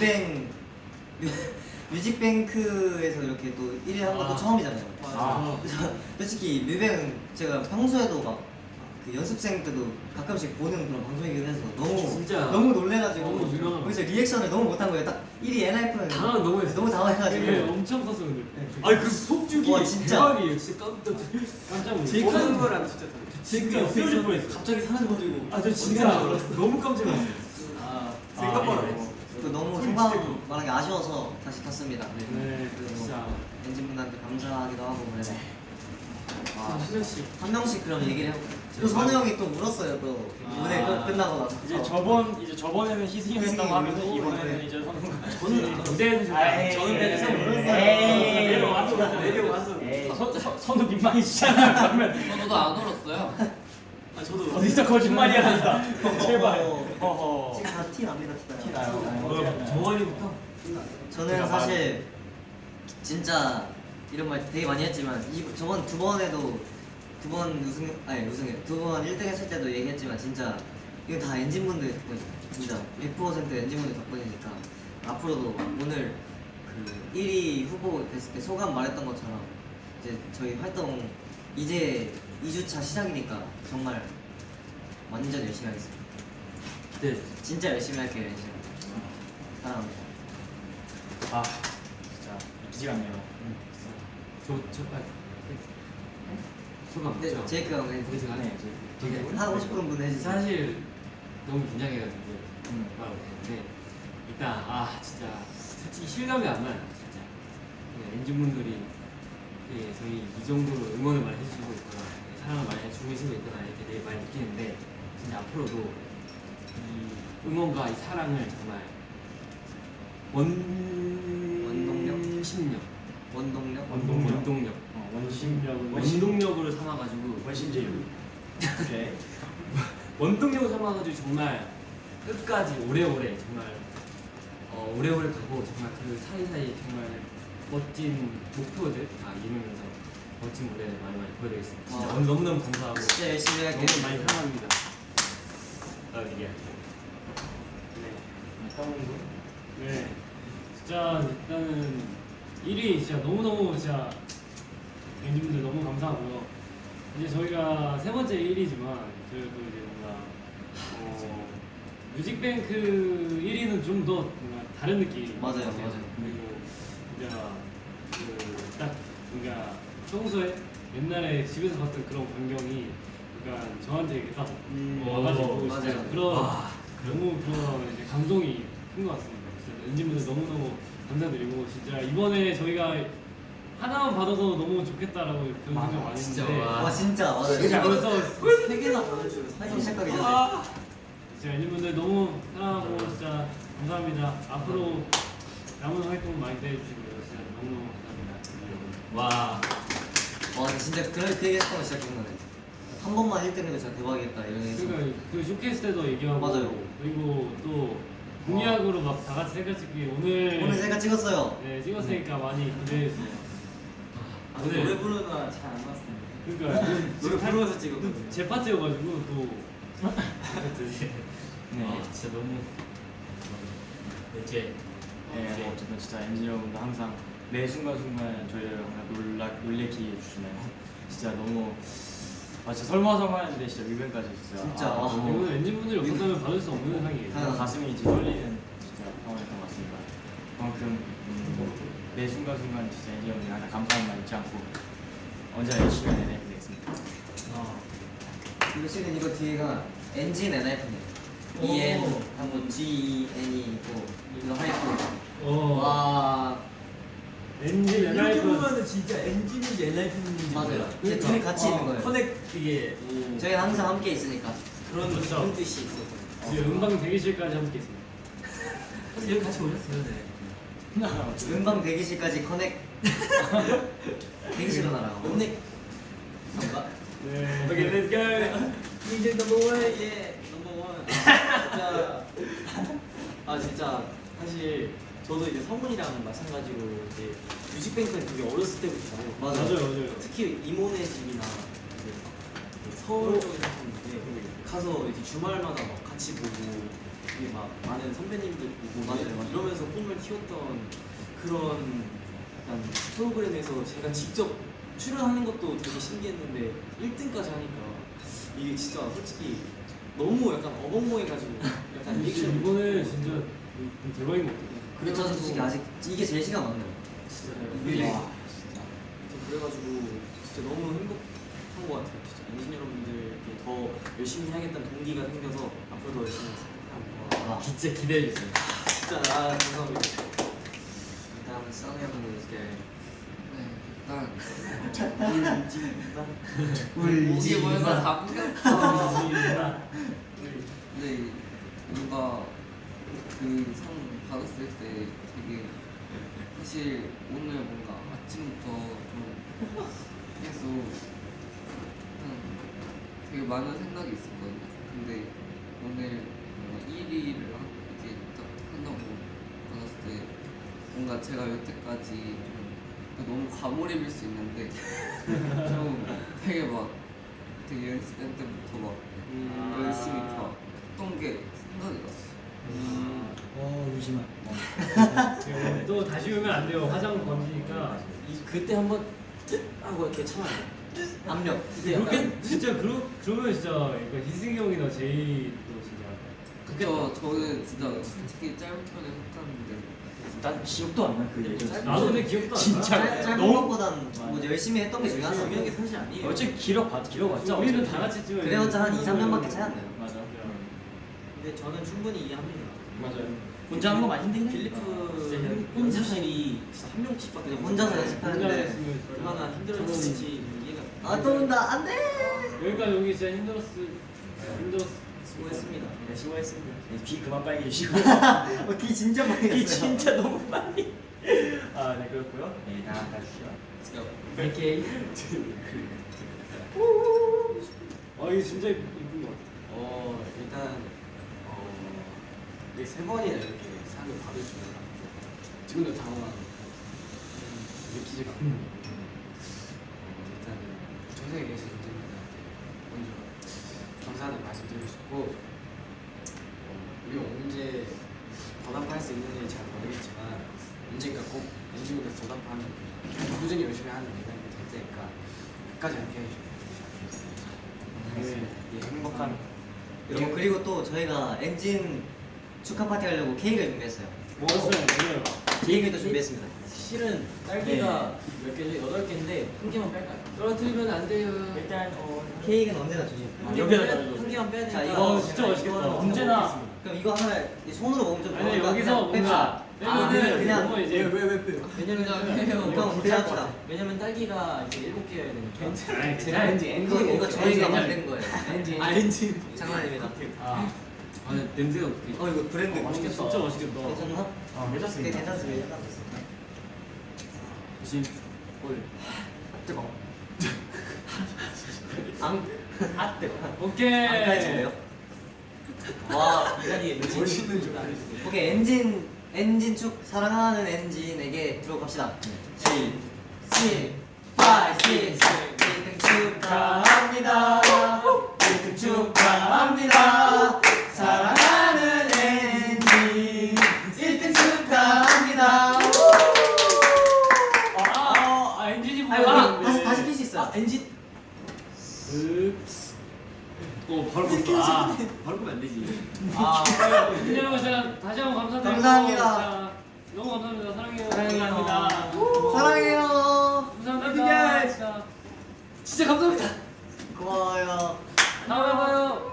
뮤뱅 뮤- 뮤직뱅크에서 이렇게 또 1위 한 것도 아. 처음이잖아요. 아. 그래서 솔직히 뮤뱅은 제가 평소에도 막 그 연습생 때도 가끔씩 보는 그런 방송이긴 해서 너무 진짜 너무 놀래가지고 너무 유명한 거기서 리액션을 너무 못한 거예요. 딱 1위 엔하이픈은 당황 너무 했어. 너무 당황해가지고 되게 엄청 컸어 근데. 아니 그 폭죽이 와, 진짜. 대박이에요. 진짜 깜짝 깜짝 놀랐어. 제이크 하는 거랑 진짜 진짜. 갑자기 사라져가지고 아 저 진짜 너무 깜짝 놀랐어. 아 생각보다 또 너무 소감 말하기 아쉬워서 다시 켰습니다. 네, 그리고 진짜. 엔진 분한테 감사하기도 하고 그래서 아, 신현 씨한 명씩 그럼 얘기를 해볼까요? 또 선우 형이 또 울었어요 또. 이번에 아. 끝, 끝나고 나서. 이제 저번 이제 저번에는 희승이 희승이 하면 이번에는 네. 이제 선우가 저는 무대에서 저는 내려서 울었어요. 내려와서 내려와서. 선우 민망해지잖아 그러면. 저도 안 울었어요. 아 저도 어디서 거짓말이야. 한다 제발. 어. 허허 지금 다 티 납니다 티티 나요. 어, 정원이부터. 저는 사실 진짜 이런 말 되게 많이 했지만 이, 저번 두 번에도 두 번 우승 아니 우승해. 두번 1등 했을 때도 얘기했지만 진짜 이건 다 엔진분들 덕분이에요 진짜 100% 엔진분들 덕분이니까 앞으로도 오늘 그 1위 후보 됐을 때 소감 말했던 것처럼 이제 저희 활동 이제 2주차 시작이니까 정말 완전 열심히 하겠습니다. 네. 진짜 열심히 할게요 열심히 사랑합니다. 아 진짜. 믿기지가 않네요. 저저 아, 소감 네 없죠? 제이크가 왜 우리 제가 네, 이제 되게 하고 싶은 분 해주세요. 사실 너무 긴장해가지고 음. 말하고 있는데 일단 아 진짜 솔직히 실감이 안 나요 진짜. 네, 엔진분들이 네, 저희 이 정도로 응원을 많이 해주시고 있구나 네, 사랑을 많이 해주고 있구나 이렇게 되게 많이 느끼는데 앞으로도 이 응원과 이 사랑을 정말 원 원동력? 심력 원동력 원동력. 원동력 어, 원심력은 원동력으로 삼아가지고 원심제육 오케이 원동력을 삼아가지고 정말 끝까지 오래오래 정말 어, 오래오래 가고 정말 그 사이사이 정말 멋진 목표들 다 이루면서 멋진 무대를 많이 많이 보여드리겠습니다. 진짜 너무너무 감사하고 진짜 열심히 할게요 너무 많이 사랑합니다. 아 이게 네, 진짜 일단은 1위 진짜 너무너무 진짜 엔진분들 너무 감사하고요. 이제 저희가 세 번째 1위지만 저희도 이제 뭔가 어, 뮤직뱅크 1위는 좀 더 뭔가 다른 느낌. 맞아요. 맞아요. 그리고 진짜 그딱 뭔가 평소에 옛날에 집에서 봤던 그런 광경이 그러니까 저한테 이렇게 딱 음, 와가지고 맞아요. 진짜 그런 와, 너무 그런 이제 감동이 큰 것 같습니다. 진짜 엔진분들 너무너무 감사드리고 진짜 이번에 저희가 하나만 받아도 너무 좋겠다라고 그런 생각 많이 진짜 했는데 와. 와 진짜 맞아요 진짜 벌써 세 개나 받아주고 사진 시작하기 전에 진짜 엔진분들 너무 사랑하고 진짜 감사합니다. 앞으로 남은 활동 많이 기대해주시고요. 진짜 너무너무 감사합니다. 와 와 진짜 그런 그 얘기 했던 거 진짜 기억나네 한 번만 1등 해도 진짜 대박이겠다 이런 얘기 그러니까 그 쇼케이스 때도 얘기하고 맞아요. 그리고 또 공약으로 막 다 같이 셀카 찍기 오늘 오늘 제가 찍었어요 네 찍었으니까 많이 기대해 주세요. 아 근데 노래 부르다 잘안 나왔을 텐데 그러니까 노래 부르면서 찍었거든요 제 파트여가지고 또 네. 아, 진짜 너무 이제 네, 뭐 어쨌든 진짜 엔진 여러분도 항상 매 순간순간 저희를 항상 놀라, 놀래키게 해주시네요 진짜 너무 아 진짜 설마설마했는데 진짜 뮤뱅까지 진짜. 진짜, 아, 와. 너무 이거는 엔진분들이 없었다면 받을 수 없는 상이에요. 아. 가슴이 이제 떨리는 진짜 상황이었던 것 같습니다. 그만큼 음, 매 순간순간 진짜 엔진 여러분들 항상 감사한 말 잊지 않고 언제나 열심히 해내겠습니다. 그리고 실은 이거 뒤에가 엔진 엔하이픈이에요 EN 하고 GENE이 있고 이거 하이픈 어. 와 엔진 이렇게 엔하이픈 보면은 진짜 엔진인 지 엔하이픈인지 맞아요. 둘이 같이 있는 거예요. connect 이게 저희는 항상 함께 있으니까. 그런 그렇죠. 그런 뜻이 있었어요. 지금 음방 대기실까지 함께 있습니다. 사실 여기 같이 오셨어요. 네. 음방 대기실까지 connect. 대기실로 날아가 connect. 뭔가? 네. 오케이 let's go 이제 넘버 원 예 넘버 원 진짜. 아 진짜. 사실 저도 이제 성훈이랑 마찬가지로 이제 뮤직뱅크는 되게 어렸을 때부터 맞아요. 맞아요. 특히 이모네 집이나 이제 그 서울 쪽에 사셨는데 가서 이제 주말마다 막 같이 보고 되게 막 많은 선배님들 보고 맞아요, 막 맞아요. 이러면서 꿈을 키웠던 그런 약간 프로그램에서 제가 직접 출연하는 것도 되게 신기했는데 1등까지 하니까 이게 진짜 솔직히 너무 약간 어벙벙해가지고 약간 리액션 이거는 진짜 좀 대박인 것 같아요. 근데 저는 솔직히 아직 이게 제일 시간 많네요. 진짜요. 이게 와, 진짜. 그래가지고 진짜 너무 행복한 것 같아요. 진짜 엔진 여러분들께 더 열심히 해야겠다는 동기가 생겨서 앞으로 더 열심히 하겠습니다. 와. 진짜 기대해 주세요. 진짜 아 감사합니다. 다음은 써니 형님 해주세요. 이게 뭐여서 다 끊겼어. 진짜. 근데 뭔가 그 상 받았을 때 되게 사실 오늘 뭔가 아침부터 좀 계속 한 되게 많은 생각이 있었거든요. 근데 오늘 뭔가 1위를 이렇게 딱 한다고 받았을 때 뭔가 제가 여태까지 좀 너무 과몰입일 수 있는데 좀 되게 막 되게 연습생 때부터 막 음. 열심히 다 했던 게 생각이 났어요. 어 울지마 네, 또 다시 오면 안 돼요. 화장 번지니까. 이 그때 한번 뜻 하고 이렇게 참아야 돼. 압력. 그렇게 진짜 그러, 그러면 진짜 이거 희승이 형이나 제이 또 진짜. 그쵸 저는 진짜 솔직히 짧은 편에 속하는데 난 기억도 안 나 그 예전 나도 근데 기억도 안 나. 진짜. 짧, 짧은 너무- 것보단 뭐 열심히 했던 게 중요하죠. 중요한 게 사실 아니에요. 어차피 길어봤 길어봤자 우리는. 다 같이 찍어야 그래봤자 한 2, 3년밖에 차이 안 나요. 맞아 근데 저는 충분히 이해합니다. 맞아요 혼자 하는 거 많이 힘들긴 해 빌리프 연습실이 진짜 한 명씩 밖에 그냥 혼자서 혼자 연습하는데 했으면 얼마나 힘들었을지 이해가. 아또 온다 안돼. 여기까지 오기 진짜 힘들었을 힘들었. 수고했습니다. 네 수고했습니다 귀 그만 빨개 주시고 어, 귀 진짜 많이 귀. 진짜 너무 빨리 아네 그렇고요 네 다음 가주시죠 이렇게 아 이게 진짜 이쁜 것 같아. 어 일단 어 이게 세 번이나 이렇게 상을 받을 줄은 지금도 당황하고 느끼지가 않고 어, 일단은 전생에 계신 분들한테 먼저 감사하다는 말씀드리고 싶고 어, 우리 언제 보답할 수 있는지 잘 모르겠지만 언젠가 꼭 엔진분들 보답하는 꾸준히 열심히 하는 이벤트 될 테니까 끝까지 함께 해주시면 네. 예, 행복한 여러분 그리고 또 저희가 엔진 축하 파티 하려고 케이크를 준비했어요. 먹었어요. 먹어요. 케이크도 준비했습니다. 실은 딸기가 몇 개죠? 여덟 개인데 한 개만 뺄까요? 떨어뜨리면 안 돼요. 일단 어 케이크는 언제나 주세요. 한 여기다 개만 빼-. 한 개만 빼야 자, 되니까 이거 어, 진짜 맛있겠다. 이거는 언제나 그럼 이거 하나 이 손으로 먹으면 좀 아니 여기서 뭔가 아, 빼면은 그냥 이제 왜왜 빼요? 왜냐면 이거 그냥 합시다. 왜냐면 딸기가 이제 일곱 개여야 되니까 아니, 제가 아니, 엔진 이거 이거 저희가 만든 거예요. 엔진 아 엔진 장난입니다. 아, 아 냄새가 어떻게? 어 이거 브랜드 맛있겠다. 진짜 맛있겠다. 괜찮나? 아네 괜찮습니다 괜찮습니다. 조심. 뜨거. 앙. 아 뜨거. 오케이. 앙까지예요? 와 이 자리에 멋있는 줄 알았어요. 오케이 엔진 엔진 축 사랑하는 엔진에게 들어갑시다. 7, 7, 5, 6, 1등 축하합니다. 1등 축하합니다. 사랑하는 엔진 1등 축하합니다. 아, 아, 아 엔진이 아이고 보고 다시 다시 낄 수 있어. 아 엔진 어 바로 껐어. 아 바로 끄면 안 되지. 아 여러분 진짜 다시 한번 감사드리고 감사합니다. 너무 감사합니다. 사랑해요. 사랑해요. 감사합니다. 사랑해요. 감사합니다. 진짜. 진짜 감사합니다. 고마워요. 다음에 봐요.